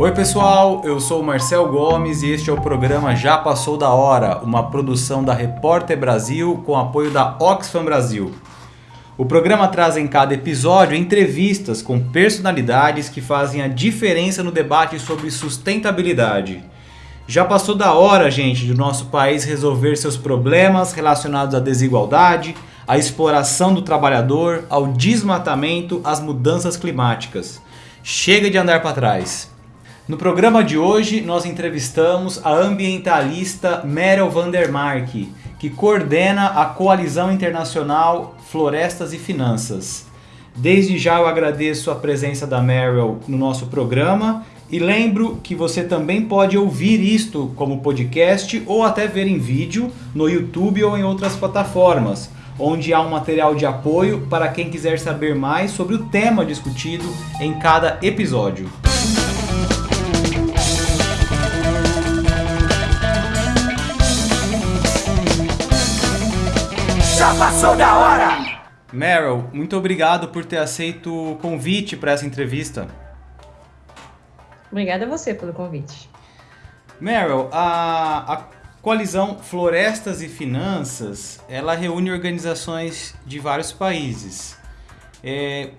Oi pessoal, eu sou Marcel Gomes e este é o programa Já Passou da Hora, uma produção da Repórter Brasil com apoio da Oxfam Brasil. O programa traz em cada episódio entrevistas com personalidades que fazem a diferença no debate sobre sustentabilidade. Já passou da hora, gente, do nosso país resolver seus problemas relacionados à desigualdade, à exploração do trabalhador, ao desmatamento, às mudanças climáticas. Chega de andar para trás. No programa de hoje, nós entrevistamos a ambientalista Meryl Vandermark, que coordena a Coalizão Internacional Florestas e Finanças. Desde já eu agradeço a presença da Meryl no nosso programa e lembro que você também pode ouvir isto como podcast ou até ver em vídeo no YouTube ou em outras plataformas, onde há um material de apoio para quem quiser saber mais sobre o tema discutido em cada episódio. Passou da hora! Meryl, muito obrigado por ter aceito o convite para essa entrevista. Obrigada a você pelo convite. Meryl, a, a coalizão Florestas e Finanças, ela reúne organizações de vários países. É,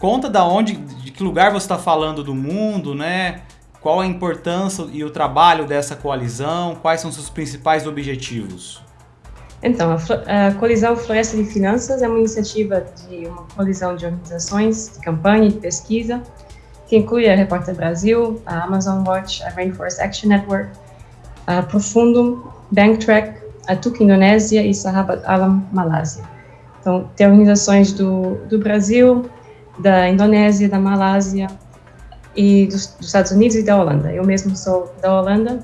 conta da onde, de que lugar você está falando do mundo, né? Qual a importância e o trabalho dessa coalizão? Quais são seus principais objetivos? Então, a, a Coalizão Floresta de Finanças é uma iniciativa de uma coalizão de organizações de campanha e de pesquisa que inclui a Repórter Brasil, a Amazon Watch, a Rainforest Action Network, a Profundum, Banktrack, a TUC Indonésia e Sahabat Alam Malásia. Então, tem organizações do, do Brasil, da Indonésia, da Malásia e dos, dos Estados Unidos e da Holanda. Eu mesmo sou da Holanda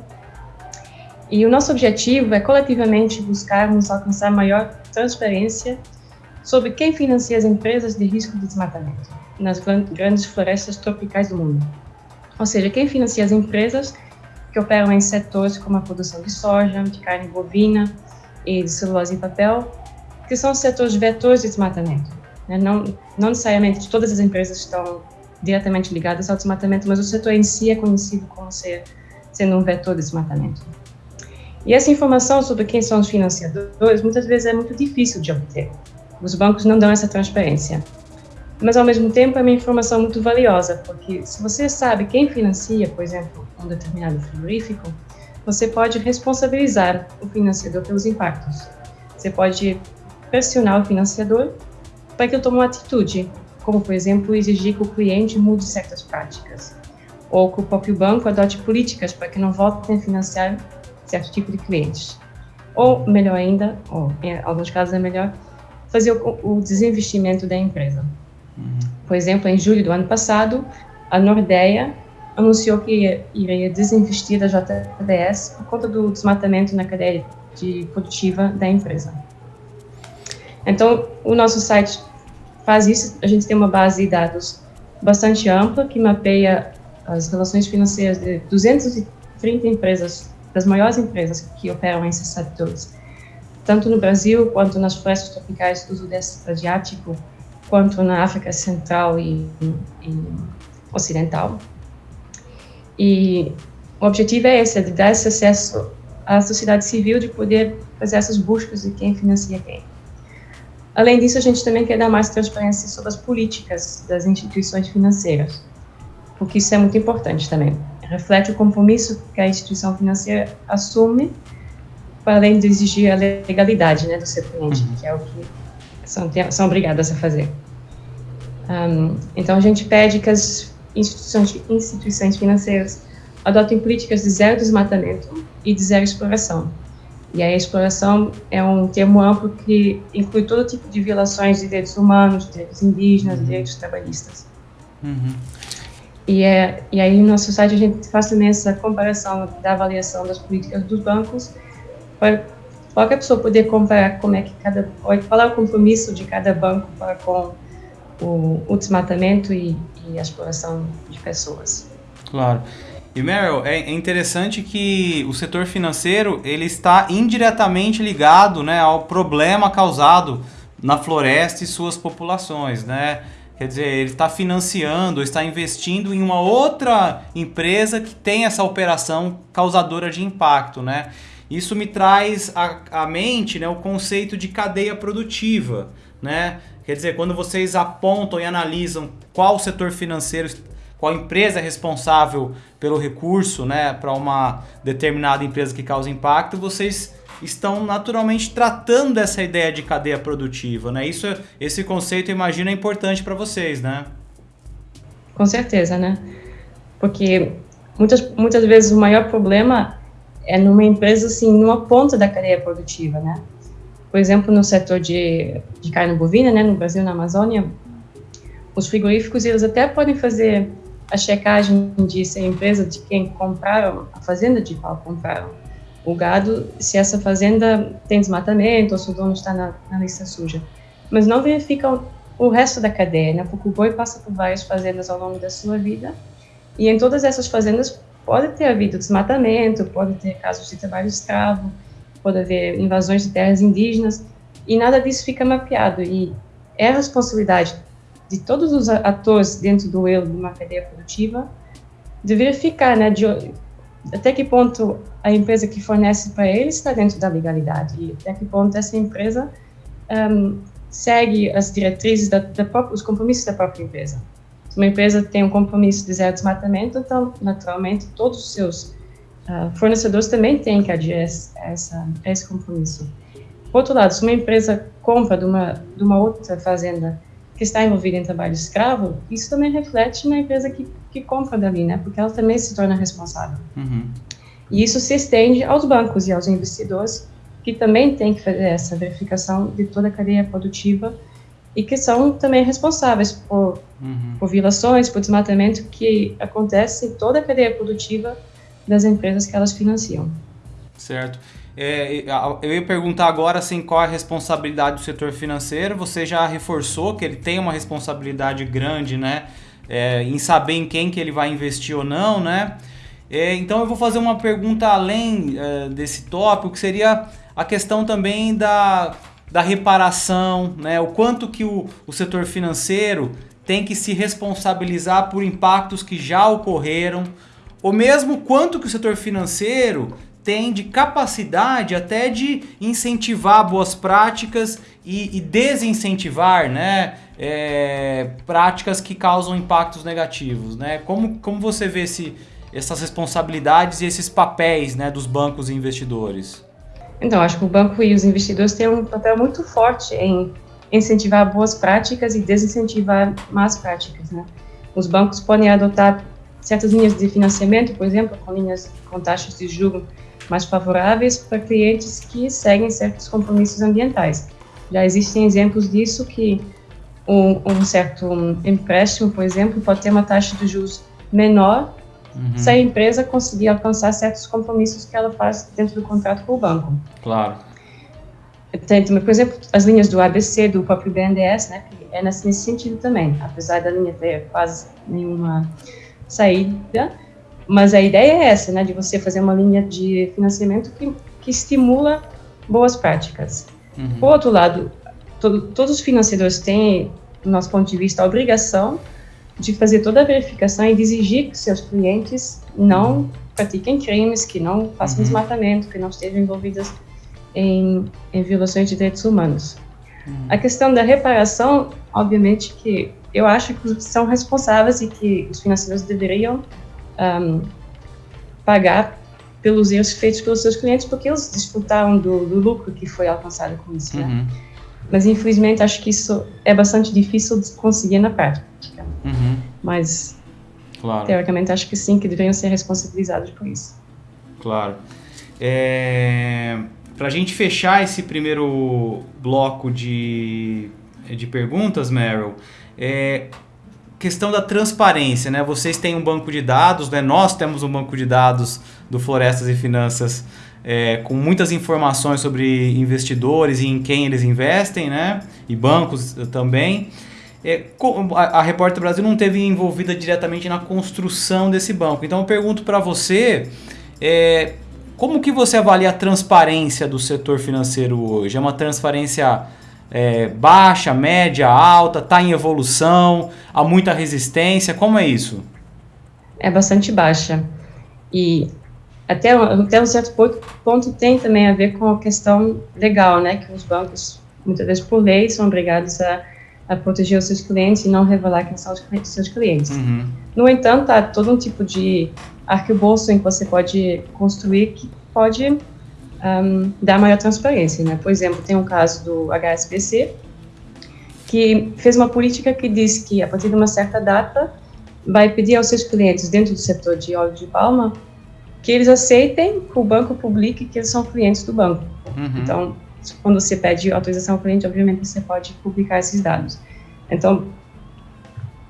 e o nosso objetivo é coletivamente buscarmos alcançar maior transparência sobre quem financia as empresas de risco de desmatamento nas grandes florestas tropicais do mundo. Ou seja, quem financia as empresas que operam em setores como a produção de soja, de carne bovina e de celulose e papel, que são setores vetores de desmatamento. Né? Não, não necessariamente todas as empresas estão diretamente ligadas ao desmatamento, mas o setor em si é conhecido como ser, sendo um vetor de desmatamento. E essa informação sobre quem são os financiadores muitas vezes é muito difícil de obter. Os bancos não dão essa transparência. Mas, ao mesmo tempo, é uma informação muito valiosa, porque se você sabe quem financia, por exemplo, um determinado frigorífico, você pode responsabilizar o financiador pelos impactos. Você pode pressionar o financiador para que ele tome uma atitude, como, por exemplo, exigir que o cliente mude certas práticas, ou que o próprio banco adote políticas para que não voltem a financiar certo tipo de clientes. Ou, melhor ainda, ou em alguns casos é melhor, fazer o, o desinvestimento da empresa. Uhum. Por exemplo, em julho do ano passado, a Nordeia anunciou que iria desinvestir da JBS por conta do desmatamento na cadeia de produtiva da empresa. Então, o nosso site faz isso, a gente tem uma base de dados bastante ampla que mapeia as relações financeiras de 230 empresas das maiores empresas que operam esses setores, tanto no Brasil quanto nas florestas tropicais do Sudeste Asiático, quanto na África Central e, e Ocidental. E o objetivo é esse, é de dar esse acesso à sociedade civil, de poder fazer essas buscas de quem financia quem. Além disso, a gente também quer dar mais transparência sobre as políticas das instituições financeiras, porque isso é muito importante também reflete o compromisso que a instituição financeira assume para além de exigir a legalidade né, do seu cliente, uhum. que é o que são, são obrigadas a fazer. Um, então, a gente pede que as instituições, instituições financeiras adotem políticas de zero desmatamento e de zero exploração. E a exploração é um termo amplo que inclui todo tipo de violações de direitos humanos, direitos indígenas, uhum. direitos trabalhistas. Uhum. E, é, e aí no nosso site a gente faz também essa comparação da avaliação das políticas dos bancos para qualquer pessoa poder comparar como é que cada qual é o compromisso de cada banco para com o, o desmatamento e, e, a exploração de pessoas. Claro. E Meryl, é interessante que o setor financeiro ele está indiretamente ligado né, ao problema causado na floresta e suas populações, né? Quer dizer, ele está financiando, está investindo em uma outra empresa que tem essa operação causadora de impacto, né? Isso me traz à, mente né, o conceito de cadeia produtiva, né? Quer dizer, quando vocês apontam e analisam qual setor financeiro, qual empresa é responsável pelo recurso, né, para uma determinada empresa que causa impacto, vocês estão naturalmente tratando dessa ideia de cadeia produtiva, né? Isso, esse conceito, imagino, é importante para vocês, né? Com certeza, né? Porque muitas, muitas vezes o maior problema é numa empresa, assim, numa ponta da cadeia produtiva, né? Por exemplo, no setor de, de carne bovina, né, no Brasil, na Amazônia, os frigoríficos, eles até podem fazer a checagem de se a empresa de quem compraram, a fazenda de qual compraram, o gado, se essa fazenda tem desmatamento ou se o dono está na, na lista suja. Mas não verificam o resto da cadeia, né? Porque o boi passa por várias fazendas ao longo da sua vida e em todas essas fazendas pode ter havido desmatamento, pode ter casos de trabalho escravo, pode haver invasões de terras indígenas e nada disso fica mapeado e é a responsabilidade de todos os atores dentro do eu de uma cadeia produtiva de verificar, né, de, até que ponto a empresa que fornece para ele está dentro da legalidade e até que ponto essa empresa um, segue as diretrizes da, da própria, os compromissos da própria empresa. Se uma empresa tem um compromisso de zero desmatamento, então naturalmente todos os seus uh, fornecedores também têm que aderir a, essa, esse compromisso. Por outro lado, se uma empresa compra de uma, de uma outra fazenda que está envolvida em trabalho escravo, isso também reflete na empresa que, que compra dali, né? Porque ela também se torna responsável. Uhum. E isso se estende aos bancos e aos investidores, que também têm que fazer essa verificação de toda a cadeia produtiva e que são também responsáveis por, uhum. por violações, por desmatamento que acontece em toda a cadeia produtiva das empresas que elas financiam. Certo. É, eu ia perguntar agora assim, qual é a responsabilidade do setor financeiro. Você já reforçou que ele tem uma responsabilidade grande né, é, em saber em quem que ele vai investir ou não. Né? É, então eu vou fazer uma pergunta além é, desse tópico, que seria a questão também da, da reparação, né? o quanto que o, o setor financeiro tem que se responsabilizar por impactos que já ocorreram, ou mesmo quanto que o setor financeiro tem de capacidade até de incentivar boas práticas e, e desincentivar né, é, práticas que causam impactos negativos. Né? Como, como você vê esse, essas responsabilidades e esses papéis né, dos bancos e investidores? Então, acho que o banco e os investidores têm um papel muito forte em incentivar boas práticas e desincentivar más práticas. Né? Os bancos podem adotar certas linhas de financiamento, por exemplo, com linhas com taxas de juros mais favoráveis para clientes que seguem certos compromissos ambientais. Já existem exemplos disso que um, um certo empréstimo, por exemplo, pode ter uma taxa de juros menor uhum. se a empresa conseguir alcançar certos compromissos que ela faz dentro do contrato com o banco. Claro. Tem, por exemplo, as linhas do ABC, do próprio BNDES, né, que é nesse sentido também, apesar da linha ter quase nenhuma saída, mas a ideia é essa, né, de você fazer uma linha de financiamento que, que estimula boas práticas. Uhum. Por outro lado, to, todos os financiadores têm, do nosso ponto de vista, a obrigação de fazer toda a verificação e de exigir que seus clientes não uhum. pratiquem crimes, que não façam uhum. desmatamento, que não estejam envolvidos em, em violações de direitos humanos. Uhum. A questão da reparação, obviamente que eu acho que são responsáveis e que os financiadores deveriam um, pagar pelos erros feitos pelos seus clientes, porque eles desfrutaram do, do lucro que foi alcançado com isso. Né? Uhum. Mas infelizmente acho que isso é bastante difícil de conseguir na prática. Uhum. Mas claro. teoricamente acho que sim, que deveriam ser responsabilizados por isso. Claro. É... Para a gente fechar esse primeiro bloco de, de perguntas, Meryl, é, questão da transparência, né? Vocês têm um banco de dados, né? Nós temos um banco de dados do Florestas e Finanças é, com muitas informações sobre investidores e em quem eles investem, né? E bancos também. É, a, a Repórter Brasil não teve envolvida diretamente na construção desse banco. Então eu pergunto para você, é, como que você avalia a transparência do setor financeiro hoje? É uma transparência é, baixa, média, alta, está em evolução, há muita resistência, como é isso? É bastante baixa. E até, até um certo ponto tem também a ver com a questão legal, né, que os bancos, muitas vezes por lei, são obrigados a, a proteger os seus clientes e não revelar quem são os seus clientes. Uhum. No entanto, há todo um tipo de arcabouço em que você pode construir que pode um, dar maior transparência, né? Por exemplo, tem um caso do HSBC, que fez uma política que diz que, a partir de uma certa data, vai pedir aos seus clientes dentro do setor de óleo de palma que eles aceitem que o banco publique que eles são clientes do banco. Uhum. Então, quando você pede autorização ao cliente, obviamente você pode publicar esses dados. Então,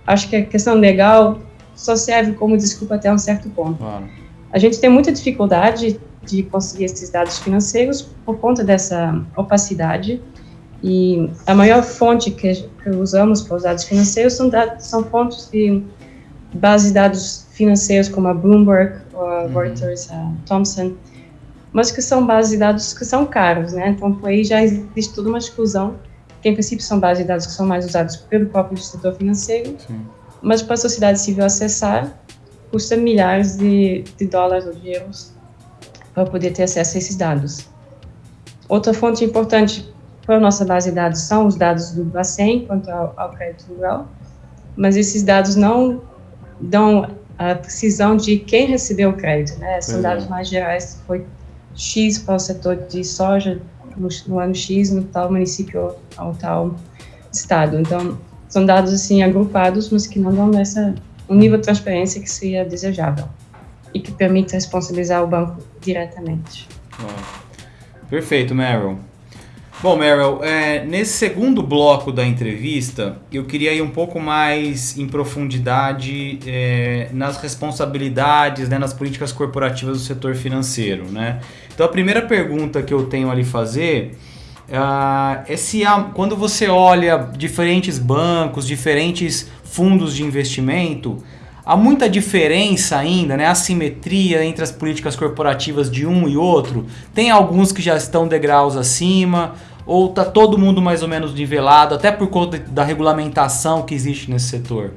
acho que a questão legal só serve como desculpa até um certo ponto. Claro. A gente tem muita dificuldade de conseguir esses dados financeiros por conta dessa opacidade e a maior fonte que, que usamos para os dados financeiros são, dados, são fontes de bases de dados financeiros como a Bloomberg, a uhum. Reuters, a Thomson, mas que são bases de dados que são caros, né? Então, por aí já existe toda uma exclusão, que em princípio são bases de dados que são mais usados pelo próprio setor financeiro, Sim. mas para a sociedade civil acessar, custa milhares de, de dólares ou de euros para poder ter acesso a esses dados. Outra fonte importante para a nossa base de dados são os dados do Bacen quanto ao, ao crédito rural, mas esses dados não dão a precisão de quem recebeu o crédito, né? São dados mais gerais, foi X para o setor de soja no, no, ano X no tal município ou tal estado. Então, são dados assim agrupados, mas que não dão essa um nível de transparência que seria desejável e que permite responsabilizar o banco diretamente. Perfeito, Meryl. Bom, Meryl, é, nesse segundo bloco da entrevista, eu queria ir um pouco mais em profundidade é, nas responsabilidades, né, nas políticas corporativas do setor financeiro. Né? Então, a primeira pergunta que eu tenho ali fazer uh, é se há, quando você olha diferentes bancos, diferentes fundos de investimento, há muita diferença ainda, né? Assimetria entre as políticas corporativas de um e outro. Tem alguns que já estão degraus acima, ou tá todo mundo mais ou menos nivelado, até por conta da regulamentação que existe nesse setor?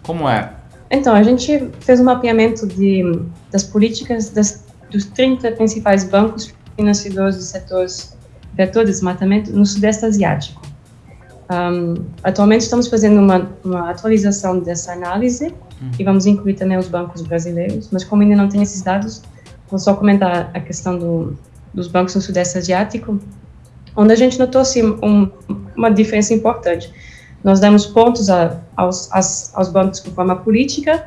Como é? Então, a gente fez um mapeamento de, das políticas das, dos 30 principais bancos financiadores dos setores vetor de desmatamento no Sudeste Asiático. Um, atualmente estamos fazendo uma, uma, atualização dessa análise uhum. e vamos incluir também os bancos brasileiros, mas como ainda não tem esses dados, vou só comentar a questão do, dos bancos no Sudeste Asiático onde a gente notou assim, um, uma diferença importante. Nós demos pontos a, aos, aos bancos com forma política,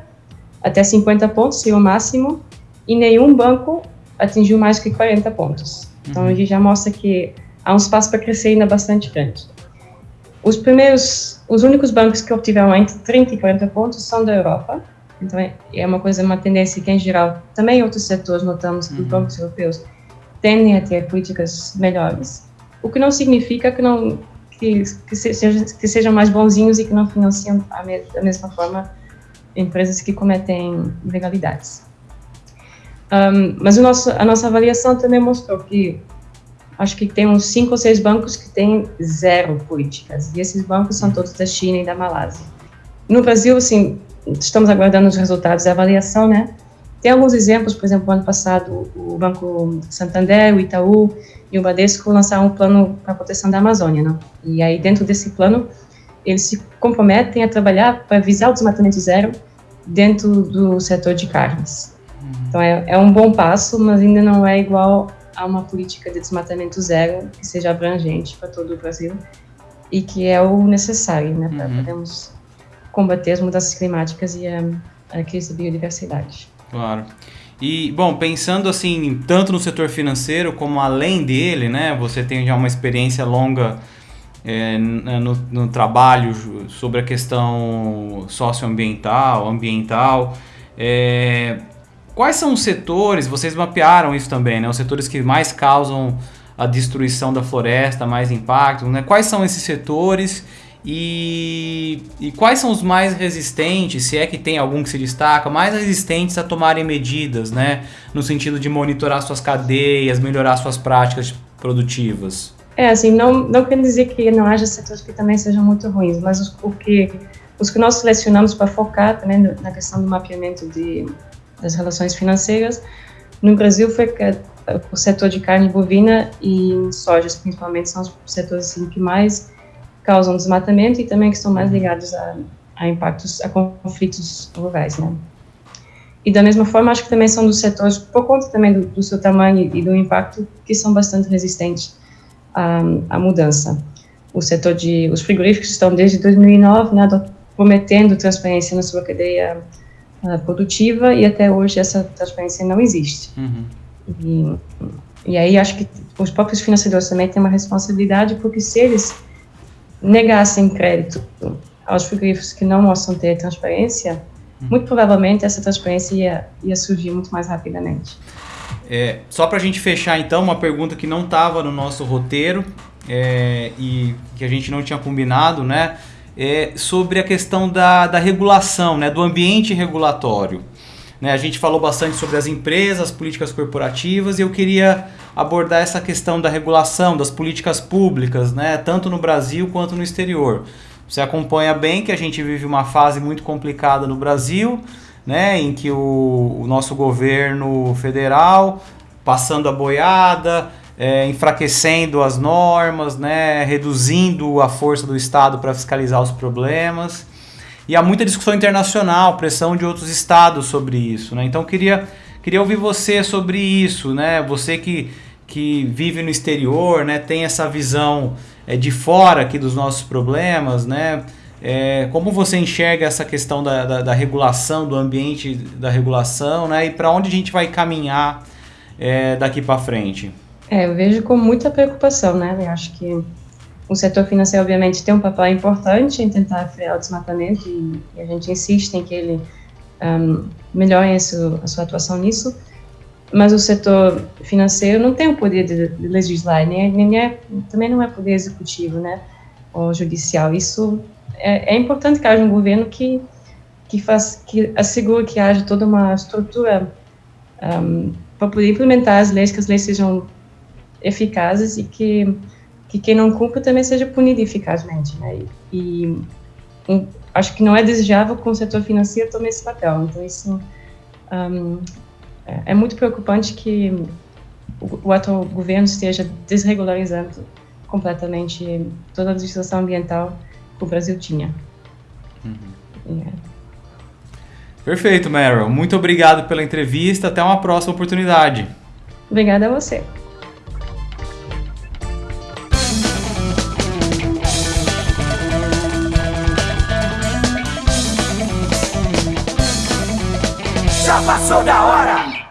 até 50 pontos seria o máximo, e nenhum banco atingiu mais que 40 pontos. Então, uhum. a gente já mostra que há um espaço para crescer ainda bastante grande. Os primeiros, os únicos bancos que obtiveram entre 30 e 40 pontos são da Europa. Então, é, é uma coisa, uma tendência que, em geral, também em outros setores notamos que uhum. os bancos europeus tendem a ter políticas melhores o que não significa que não que, que, seja, que sejam mais bonzinhos e que não financiam a me, da mesma forma empresas que cometem ilegalidades. Um, mas nosso, a nossa avaliação também mostrou que acho que tem uns cinco ou seis bancos que têm zero políticas, e esses bancos são todos da China e da Malásia. No Brasil, assim, estamos aguardando os resultados da avaliação, né? Tem alguns exemplos, por exemplo, ano passado o Banco Santander, o Itaú e o Bradesco lançaram um plano para a proteção da Amazônia, né? E aí dentro desse plano eles se comprometem a trabalhar para visar o desmatamento zero dentro do setor de carnes. Uhum. Então é, é um bom passo, mas ainda não é igual a uma política de desmatamento zero que seja abrangente para todo o Brasil e que é o necessário, né, para uhum. podermos combater as mudanças climáticas e a, a crise da biodiversidade. Claro. E, bom, pensando assim, tanto no setor financeiro como além dele, né? Você tem já uma experiência longa é, no, no, trabalho sobre a questão socioambiental, ambiental. É, quais são os setores, vocês mapearam isso também, né? Os setores que mais causam a destruição da floresta, mais impacto, né? Quais são esses setores e, e, quais são os mais resistentes, se é que tem algum que se destaca, mais resistentes a tomarem medidas, né? No sentido de monitorar suas cadeias, melhorar suas práticas produtivas? É, assim, não, não quer dizer que não haja setores que também sejam muito ruins, mas os, o que, os que nós selecionamos para focar também na questão do mapeamento de, das relações financeiras, no Brasil foi que o setor de carne bovina e sojas, principalmente, são os setores assim, que mais causam desmatamento e também que estão mais ligados a, a impactos, a conflitos rurais, né? E da mesma forma, acho que também são dos setores, por conta também do, do seu tamanho e do impacto, que são bastante resistentes à, à mudança. O setor de, os frigoríficos estão desde 2009, né, prometendo transparência na sua cadeia uh, produtiva e até hoje essa transparência não existe. Uhum. E, e aí acho que os próprios financiadores também têm uma responsabilidade, porque se eles negassem crédito aos frigoríficos que não mostram ter transparência, Uhum. muito provavelmente essa transparência ia, ia surgir muito mais rapidamente. É, só para a gente fechar então, uma pergunta que não estava no nosso roteiro é, e que a gente não tinha combinado, né? É sobre a questão da, da regulação, né, do ambiente regulatório. Né, a gente falou bastante sobre as empresas, políticas corporativas, e eu queria abordar essa questão da regulação, das políticas públicas, né, tanto no Brasil quanto no exterior. Você acompanha bem que a gente vive uma fase muito complicada no Brasil, né, em que o, o nosso governo federal passando a boiada, é, enfraquecendo as normas, né, reduzindo a força do Estado para fiscalizar os problemas. E há muita discussão internacional, pressão de outros estados sobre isso. Né? Então queria, queria ouvir você sobre isso, né? Você que, que vive no exterior, né, tem essa visão é, de fora aqui dos nossos problemas, né? É, como você enxerga essa questão da, da, da, regulação, do ambiente da regulação, né? E para onde a gente vai caminhar é, daqui para frente? É, eu vejo com muita preocupação, né? Eu acho que o setor financeiro, obviamente, tem um papel importante em tentar frear o desmatamento e, e a gente insiste em que ele um, melhore a sua, a sua atuação nisso mas o setor financeiro não tem o poder de, de legislar, nem, nem é, também não é poder executivo, né, ou judicial. Isso é, é importante que haja um governo que que faz que assegure que haja toda uma estrutura um, para poder implementar as leis, que as leis sejam eficazes e que que quem não cumpre também seja punido eficazmente, né? E, e acho que não é desejável que o setor financeiro tome esse papel. Então isso um, é, é muito preocupante que o, o atual governo esteja desregularizando completamente toda a legislação ambiental que o Brasil tinha. Uhum. É. Perfeito, Meryl. Muito obrigado pela entrevista. Até uma próxima oportunidade. Obrigada a você. Passou da hora!